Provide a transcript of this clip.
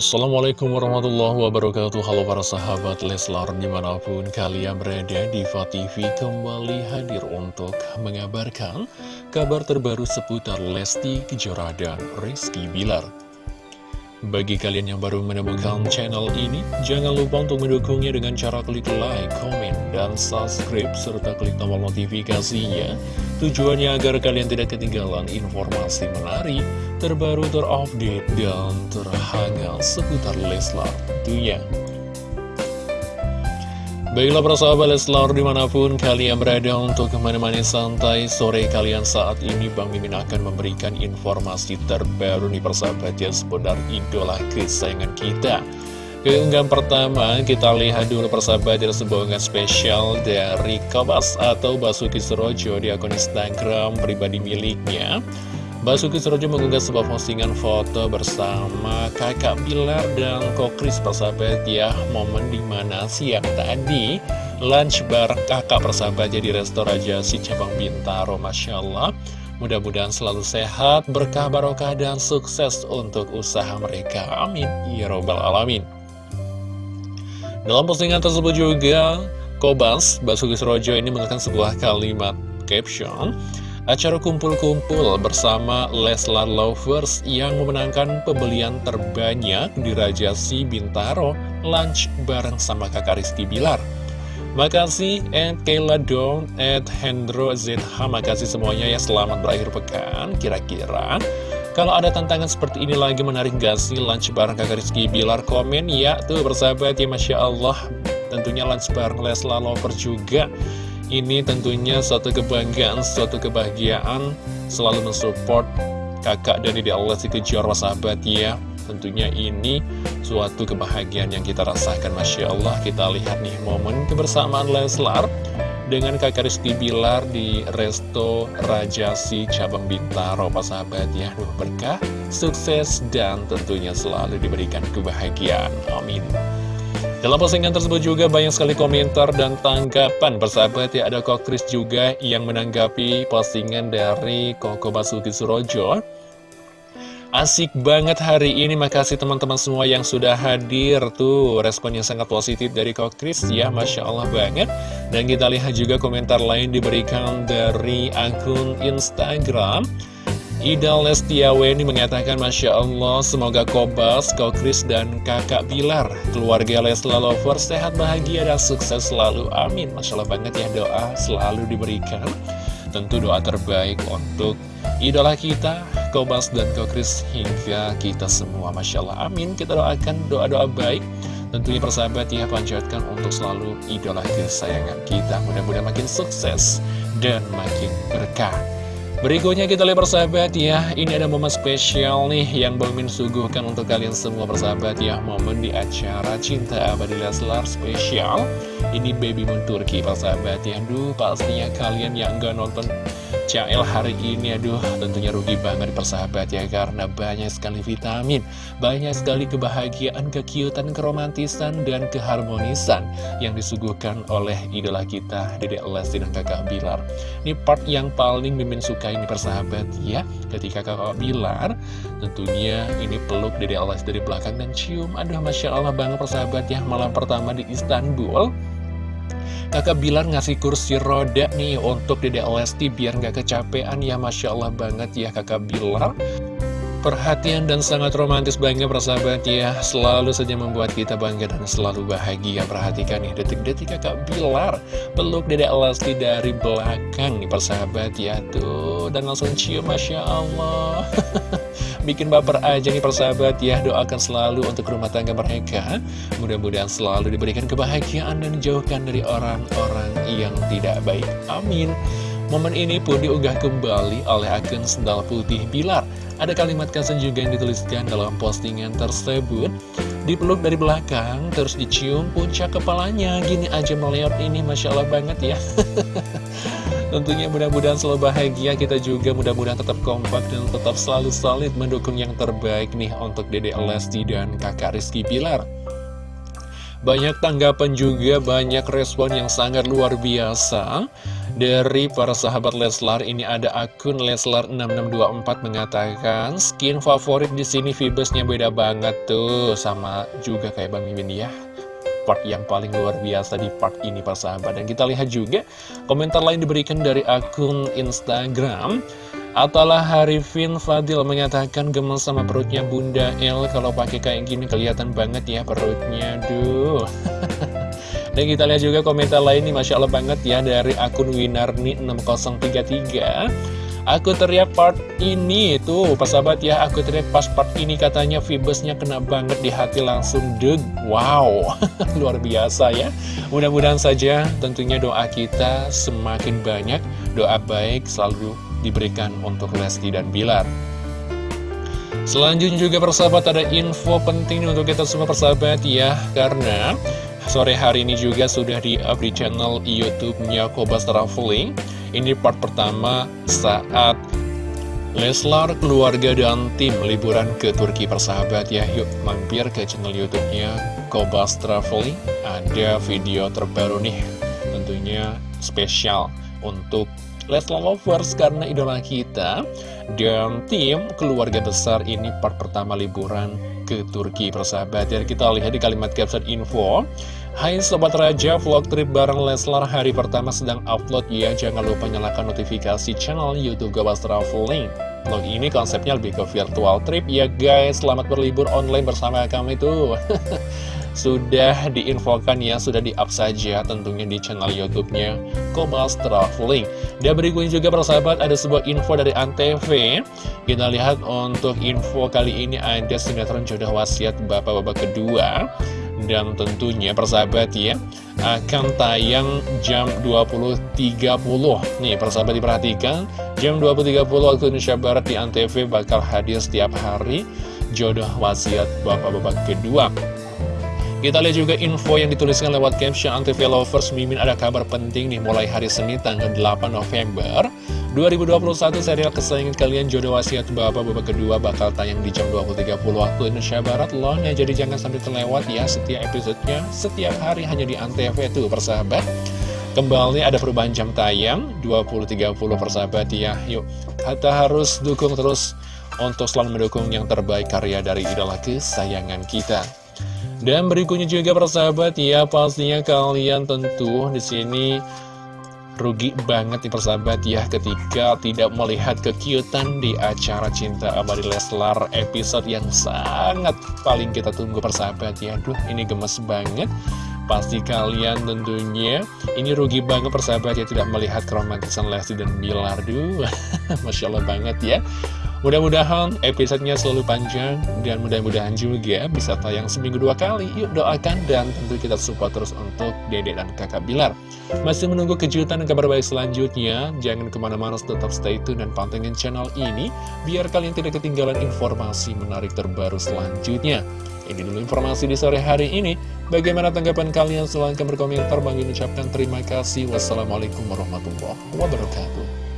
Assalamualaikum warahmatullahi wabarakatuh. Halo para sahabat Leslar di mana pun kalian berada Diva TV kembali hadir untuk mengabarkan kabar terbaru seputar Lesti Kejora dan Rizky Bilar bagi kalian yang baru menemukan channel ini, jangan lupa untuk mendukungnya dengan cara klik like, komen, dan subscribe, serta klik tombol notifikasinya. Tujuannya agar kalian tidak ketinggalan informasi menarik, terbaru, terupdate, dan terhangat seputar Leslar tentunya. Baiklah para sahabat Leslar di mana pun kalian berada untuk ke mana-mana santai sore kalian. Saat ini Bang Mimin akan memberikan informasi terbaru nih persahabat ya seputar idola kesayangan kita. Keunggahan pertama kita lihat dulu persahabat dari sebuah spesial dari Kobas atau Basuki Surojo di akun Instagram pribadi miliknya Basuki Surojo mengunggah sebuah postingan foto bersama kakak Bilar dan Kokris persahabat ya. Momen di mana siang tadi lunch bareng kakak persahabat di restoran si Cabang Bintaro Masya Allah. Mudah-mudahan selalu sehat, berkah, barokah, dan sukses untuk usaha mereka. Amin. Ya Robbal Alamin. Dalam postingan tersebut juga Kobas, Basuki Surojo ini menggunakan sebuah kalimat caption Acara kumpul-kumpul bersama Leslar Lovers yang memenangkan pembelian terbanyak di Raja Si Bintaro lunch bareng sama kakak Rizky Bilar. Makasih and Kayla Dawn at Hendro ZH Makasih semuanya ya selamat berakhir pekan Kira-kira. Kalau ada tantangan seperti ini lagi menarik gak sih lunch bareng kakak Rizky Bilar? Komen ya tuh bersahabat ya Masya Allah. Tentunya lunch bareng Leslar Lovers juga ini tentunya suatu kebanggaan, suatu kebahagiaan selalu mensupport kakak dari di Allah si Kejora sahabat ya. Tentunya ini suatu kebahagiaan yang kita rasakan Masya Allah. Kita lihat nih momen kebersamaan Leslar dengan kakak Rizky Bilar di Resto Rajasi Cabang Bintaro Pak sahabat ya. Duh berkah, sukses dan tentunya selalu diberikan kebahagiaan. Amin dalam postingan tersebut juga banyak sekali komentar dan tanggapan persahabat ya ada Kok Kris juga yang menanggapi postingan dari Koko Basuki Surojo. Asik banget hari ini, makasih teman-teman semua yang sudah hadir tuh. Respon yang sangat positif dari Kok Kris. Ya, Masya Allah banget. Dan kita lihat juga komentar lain diberikan dari akun Instagram Ida Lestiaweni mengatakan Masya Allah semoga Kobas, Kokris, dan kakak Bilar Keluarga Lesla Lover sehat bahagia dan sukses selalu. Amin. Masya Allah banget ya doa selalu diberikan. Tentu doa terbaik untuk idola kita Kobas dan Kokris hingga kita semua. Masya Allah Amin. Kita doakan doa-doa baik. Tentunya persahabat ya panjatkan untuk selalu idola kesayangan kita. Mudah-mudahan makin sukses dan makin berkah Berikutnya kita lihat persahabat ya. Ini ada momen spesial nih yang Bang Min suguhkan untuk kalian semua persahabat ya. Momen di acara Cinta Abadi Leslar spesial. Ini Baby Moon Turki persahabat ya. Duh pastinya kalian yang gak nonton CL hari ini aduh tentunya rugi banget persahabat ya karena banyak sekali vitamin banyak sekali kebahagiaan, kekiutan, keromantisan dan keharmonisan yang disuguhkan oleh idola kita Dede Lesti dan kakak Bilar. Ini part yang paling mimin suka ini persahabat ya. Ketika kakak Bilar tentunya ini peluk Dede Lesti dari belakang dan cium. Aduh Masya Allah banget persahabat ya. Malam pertama di Istanbul Kakak Bilar ngasih kursi roda nih untuk Dede Lesti biar nggak kecapean ya Masya Allah banget ya kakak Bilar. Perhatian dan sangat romantis banget persahabat ya. Selalu saja membuat kita bangga dan selalu bahagia. Perhatikan nih detik-detik kakak Bilar Peluk Dede Lesti dari belakang nih persahabat ya. Tuh dan langsung cium Masya Allah Bikin baper aja nih persahabat. Ya Doakan selalu untuk rumah tangga mereka. Mudah-mudahan selalu diberikan kebahagiaan dan dijauhkan dari orang-orang yang tidak baik. Amin. Momen ini pun diunggah kembali oleh akun Sendal Putih Bilar Ada kalimat kasan juga yang dituliskan dalam postingan tersebut. Dipeluk dari belakang, terus dicium puncak kepalanya. Gini aja melihat ini, Masya Allah banget ya Tentunya mudah-mudahan selalu bahagia Kita juga. Mudah-mudahan tetap kompak dan tetap selalu solid Mendukung yang terbaik nih untuk Dede Lesti dan kakak Rizky Pilar. Banyak tanggapan juga, banyak respon yang sangat luar biasa. Dari para sahabat Leslar ini ada akun Leslar6624 mengatakan skin favorit di sini Vibesnya beda banget tuh sama juga kayak Bang Mimin ya part yang paling luar biasa di part ini para sahabat. Dan kita lihat juga komentar lain diberikan dari akun Instagram. Atalah Harifin Fadil mengatakan gemes sama perutnya Bunda El. Kalau pakai kayak gini kelihatan banget ya perutnya. Duh. Dan kita lihat juga komentar lain nih Masya Allah banget ya Dari akun Winarni6033 Aku teriak part ini Tuh pas sahabat ya Aku teriak pas part ini katanya Vibesnya kena banget di hati langsung deg Wow Luar biasa ya. Mudah-mudahan saja tentunya doa kita semakin banyak Doa baik selalu diberikan untuk Lesti dan Bilar. Selanjutnya juga persahabat ada info penting untuk kita semua persahabat ya Karena sore hari ini juga sudah di-up di channel Youtube-nya Kobas Traveling Ini part pertama saat Leslar, keluarga, dan tim liburan ke Turki persahabat ya. Yuk mampir ke channel Youtube-nya Kobas Traveling. Ada video terbaru nih Tentunya spesial untuk Leslar Lovers karena idola kita Dan tim keluarga besar ini part pertama liburan ke Turki persahabat. Dan kita lihat di kalimat caption info. Hai Sobat Raja, vlog trip bareng Leslar hari pertama sedang upload. Ya Jangan lupa nyalakan notifikasi channel Youtube Gabas Traveling Vlog ini konsepnya lebih ke virtual trip ya guys Selamat berlibur online bersama kami tuh sudah diinfokan ya, sudah di-up saja tentunya di channel YouTube-nya Kobas Traveling. Dan berikutnya juga persahabat ada sebuah info dari Antv. Kita lihat untuk info kali ini ada sinetron jodoh wasiat bapak-bapak kedua. Dan tentunya persahabat ya akan tayang jam 20.30 Nih persahabat diperhatikan Jam 20.30 waktu Indonesia Barat di Antv bakal hadir setiap hari Jodoh wasiat bapak-bapak kedua. Kita lihat juga info yang dituliskan lewat caption Antv Lovers Mimin ada kabar penting nih mulai hari Senin tanggal 8 November 2021 serial kesayangan kalian Jodoh Wasiat Bapak Bapak kedua bakal tayang di jam 20.30 waktu Indonesia Barat loh. Nah jadi jangan sampai terlewat ya setiap episodenya setiap hari hanya di Antv tuh persahabat. Kembali ada perubahan jam tayang 20.30 persahabat ya. Yuk kita harus dukung terus untuk selalu mendukung yang terbaik karya dari idola kesayangan kita. Dan berikutnya juga persahabat ya pastinya kalian tentu di sini rugi banget nih persahabat ya ketika tidak melihat kekiutan di acara Cinta Abadi Leslar episode yang sangat paling kita tunggu persahabat ya. Duh ini gemes banget. Pasti kalian tentunya ini rugi banget persahabat ya tidak melihat keromantisan Lesti dan Bilar. Duh Masya Allah banget ya Mudah-mudahan episodenya selalu panjang dan mudah-mudahan juga bisa tayang seminggu dua kali. Yuk doakan dan tentu kita support terus untuk Dede dan kakak Bilar. Masih menunggu kejutan dan kabar baik selanjutnya. Jangan ke mana-mana tetap stay tune dan pantengin channel ini biar kalian tidak ketinggalan informasi menarik terbaru selanjutnya. Ini dulu informasi di sore hari ini. Bagaimana tanggapan kalian? Silahkan berkomentar. Bang ucapkan terima kasih. Wassalamualaikum warahmatullahi wabarakatuh.